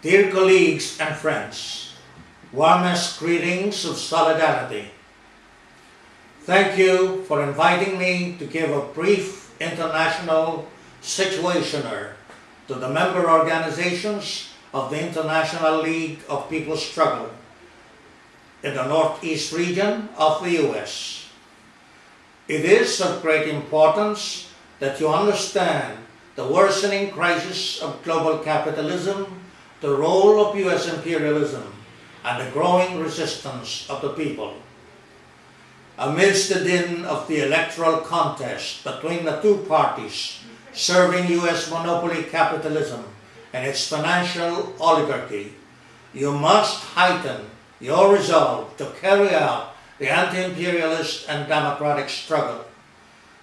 Dear colleagues and friends, warmest greetings of solidarity. Thank you for inviting me to give a brief international situationer to the member organizations of the International League of People's Struggle in the Northeast region of the US. It is of great importance that you understand the worsening crisis of global capitalism, the role of US imperialism, and the growing resistance of the people. Amidst the din of the electoral contest between the two parties serving US monopoly capitalism and its financial oligarchy, you must heighten your resolve to carry out the anti-imperialist and democratic struggle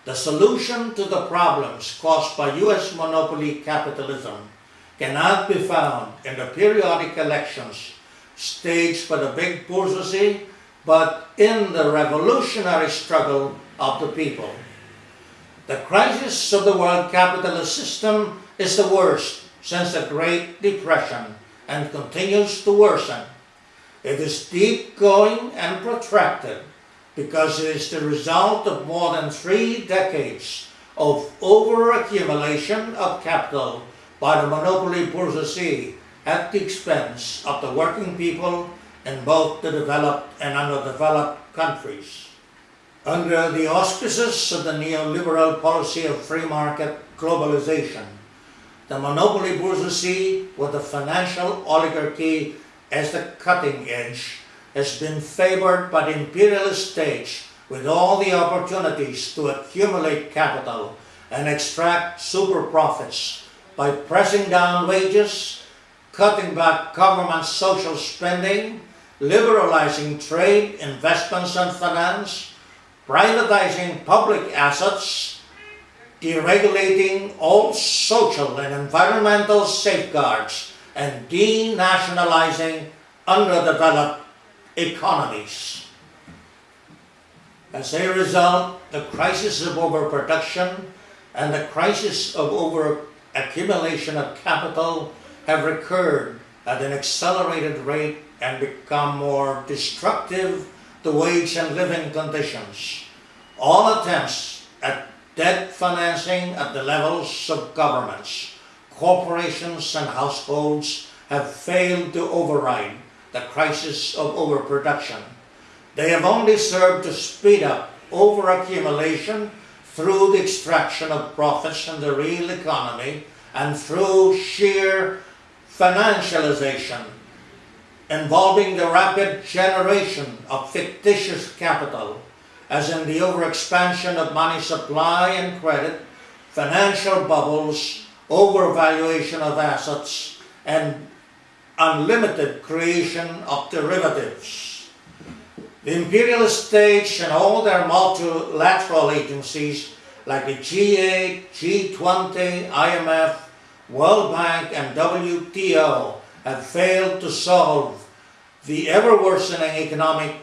the solution to the problems caused by US monopoly capitalism cannot be found in the periodic elections staged by the big bourgeoisie, but in the revolutionary struggle of the people. The crisis of the world capitalist system is the worst since the Great Depression and continues to worsen. It is deep going and protracted because it is the result of more than three decades of overaccumulation of capital by the monopoly bourgeoisie at the expense of the working people in both the developed and underdeveloped countries. Under the auspices of the neoliberal policy of free market globalization, the monopoly bourgeoisie with the financial oligarchy as the cutting edge has been favored by the imperialist stage with all the opportunities to accumulate capital and extract super profits by pressing down wages, cutting back government social spending, liberalizing trade, investments and finance, privatizing public assets, deregulating all social and environmental safeguards, and denationalizing underdeveloped economies. As a result, the crisis of overproduction and the crisis of overaccumulation of capital have recurred at an accelerated rate and become more destructive to wage and living conditions. All attempts at debt financing at the levels of governments, corporations and households have failed to override the crisis of overproduction. They have only served to speed up overaccumulation through the extraction of profits from the real economy and through sheer financialization involving the rapid generation of fictitious capital as in the overexpansion of money supply and credit, financial bubbles, overvaluation of assets, and unlimited creation of derivatives. The imperialist states and all their multilateral agencies like the G8, G20, IMF, World Bank and WTO have failed to solve the ever-worsening economic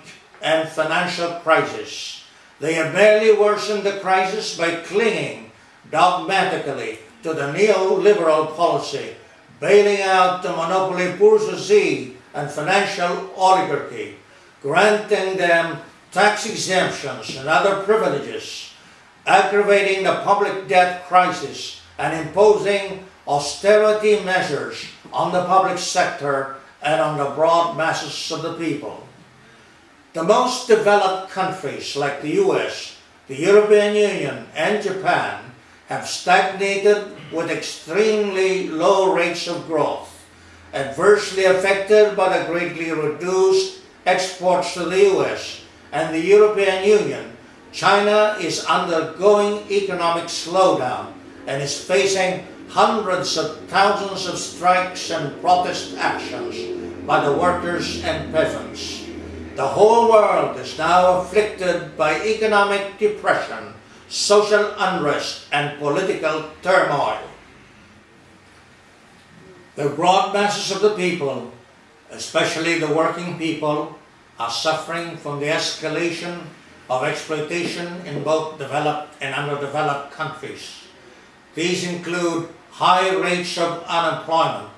and financial crisis. They have merely worsened the crisis by clinging dogmatically to the neoliberal policy bailing out the monopoly bourgeoisie and financial oligarchy, granting them tax exemptions and other privileges, aggravating the public debt crisis and imposing austerity measures on the public sector and on the broad masses of the people. The most developed countries like the US, the European Union and Japan have stagnated with extremely low rates of growth, adversely affected by the greatly reduced exports to the US and the European Union, China is undergoing economic slowdown and is facing hundreds of thousands of strikes and protest actions by the workers and peasants. The whole world is now afflicted by economic depression social unrest and political turmoil. The broad masses of the people, especially the working people, are suffering from the escalation of exploitation in both developed and underdeveloped countries. These include high rates of unemployment,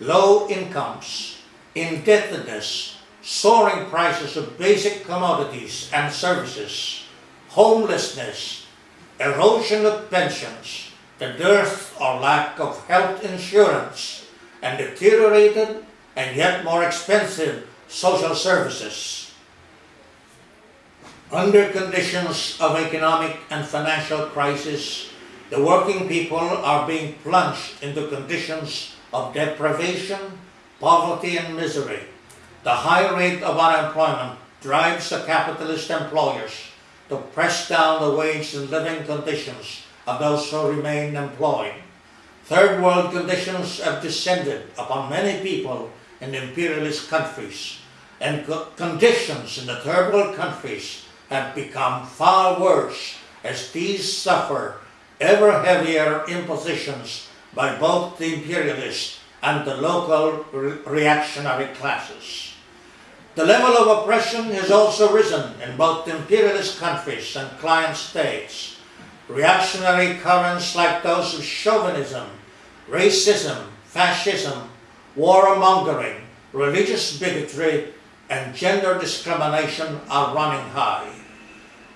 low incomes, indebtedness, soaring prices of basic commodities and services, homelessness, erosion of pensions, the dearth or lack of health insurance, and deteriorated and yet more expensive social services. Under conditions of economic and financial crisis, the working people are being plunged into conditions of deprivation, poverty, and misery. The high rate of unemployment drives the capitalist employers to press down the wage and living conditions of those who remain employed. Third world conditions have descended upon many people in imperialist countries, and co- conditions in the third world countries have become far worse as these suffer ever heavier impositions by both the imperialist and the local re- reactionary classes. The level of oppression has also risen in both imperialist countries and client states. Reactionary currents like those of chauvinism, racism, fascism, warmongering, religious bigotry, and gender discrimination are running high.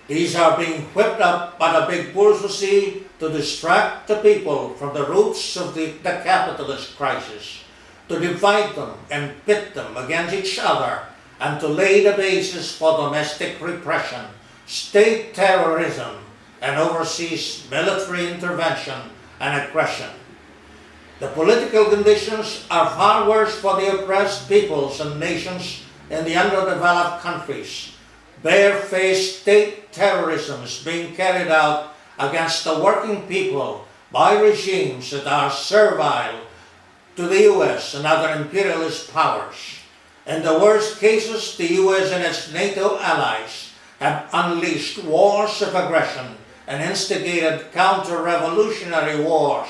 These are being whipped up by the big bourgeoisie to distract the people from the roots of the, the capitalist crisis, to divide them and pit them against each other, and to lay the basis for domestic repression, state terrorism, and overseas military intervention and aggression. The political conditions are far worse for the oppressed peoples and nations in the underdeveloped countries. Barefaced state terrorism is being carried out against the working people by regimes that are servile to the US and other imperialist powers. In the worst cases, the US and its NATO allies have unleashed wars of aggression and instigated counter-revolutionary wars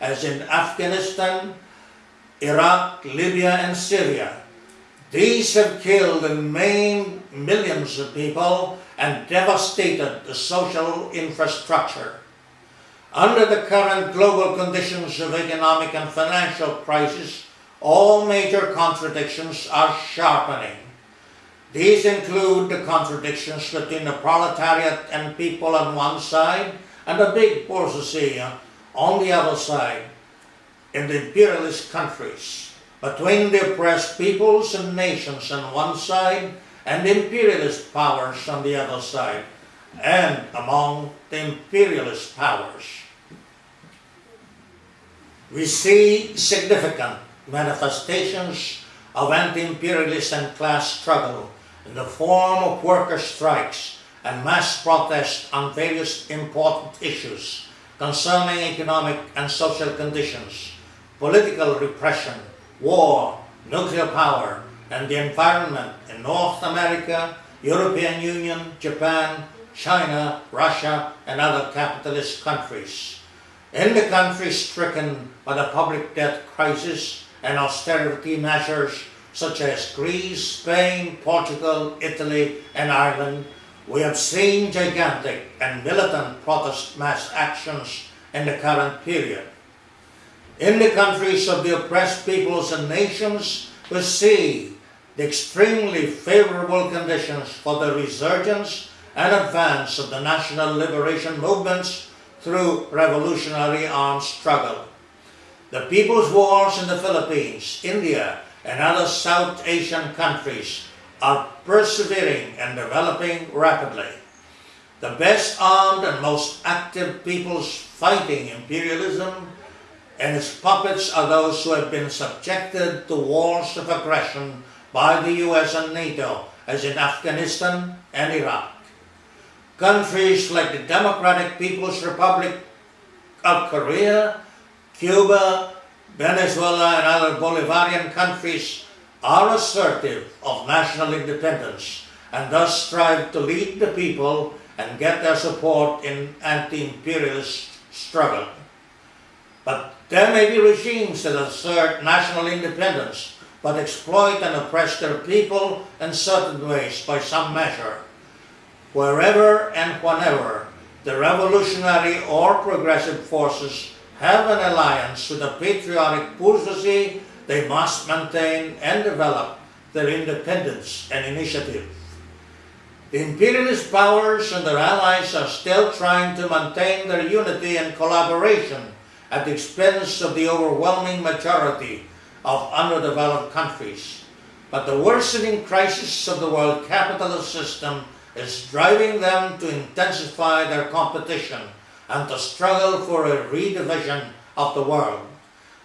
as in Afghanistan, Iraq, Libya, and Syria. These have killed and maimed millions of people and devastated the social infrastructure. Under the current global conditions of economic and financial crisis, all major contradictions are sharpening. These include the contradictions between the proletariat and people on one side and the big bourgeoisie on the other side in the imperialist countries, between the oppressed peoples and nations on one side and imperialist powers on the other side, and among the imperialist powers. We see significant manifestations of anti-imperialist and class struggle in the form of worker strikes and mass protests on various important issues concerning economic and social conditions, political repression, war, nuclear power, and the environment in North America, European Union, Japan, China, Russia, and other capitalist countries. In the countries stricken by the public debt crisis and austerity measures such as Greece, Spain, Portugal, Italy, and Ireland, we have seen gigantic and militant protest mass actions in the current period. In the countries of the oppressed peoples and nations, we see the extremely favorable conditions for the resurgence and advance of the national liberation movements through revolutionary armed struggle. The people's wars in the Philippines, India, and other South Asian countries are persevering and developing rapidly. The best armed and most active peoples fighting imperialism and its puppets are those who have been subjected to wars of aggression by the US and NATO, as in Afghanistan and Iraq. Countries like the Democratic People's Republic of Korea, Cuba, Venezuela, and other Bolivarian countries are assertive of national independence and thus strive to lead the people and get their support in anti-imperialist struggle. But there may be regimes that assert national independence but exploit and oppress their people in certain ways by some measure. Wherever and whenever the revolutionary or progressive forces have an alliance with the patriotic bourgeoisie they must maintain and develop their independence and initiative. The imperialist powers and their allies are still trying to maintain their unity and collaboration at the expense of the overwhelming majority of underdeveloped countries. But the worsening crisis of the world capitalist system is driving them to intensify their competition and to struggle for a redivision of the world.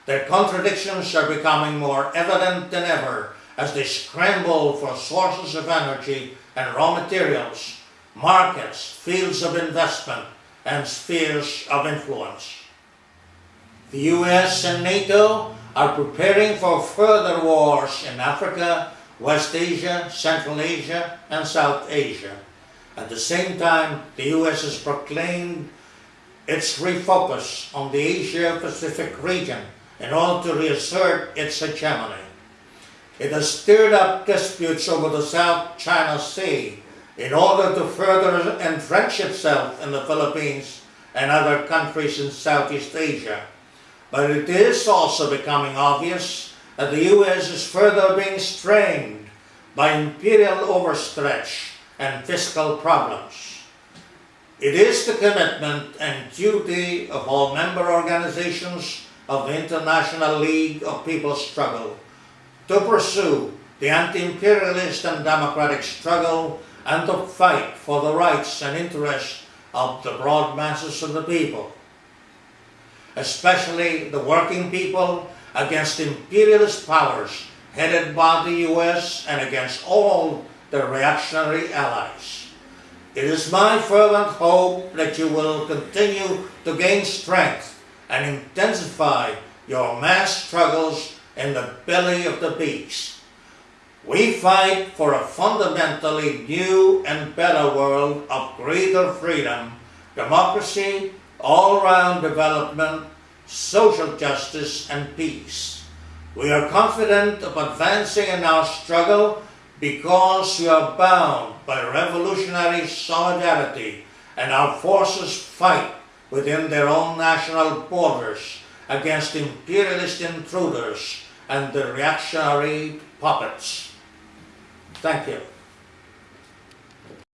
Their contradictions are becoming more evident than ever as they scramble for sources of energy and raw materials, markets, fields of investment, and spheres of influence. The US and NATO are preparing for further wars in Africa, West Asia, Central Asia, and South Asia. At the same time, the US has proclaimed its refocus on the Asia-Pacific region in order to reassert its hegemony. It has stirred up disputes over the South China Sea in order to further entrench itself in the Philippines and other countries in Southeast Asia. But it is also becoming obvious that the U.S. is further being strained by imperial overstretch and fiscal problems. It is the commitment and duty of all member organizations of the International League of People's Struggle to pursue the anti-imperialist and democratic struggle and to fight for the rights and interests of the broad masses of the people, especially the working people against imperialist powers headed by the US and against all their reactionary allies. It is my fervent hope that you will continue to gain strength and intensify your mass struggles in the belly of the beast. We fight for a fundamentally new and better world of greater freedom, democracy, all-round development, social justice, and peace. We are confident of advancing in our struggle because we are bound by revolutionary solidarity and our forces fight within their own national borders against imperialist intruders and the reactionary puppets. Thank you.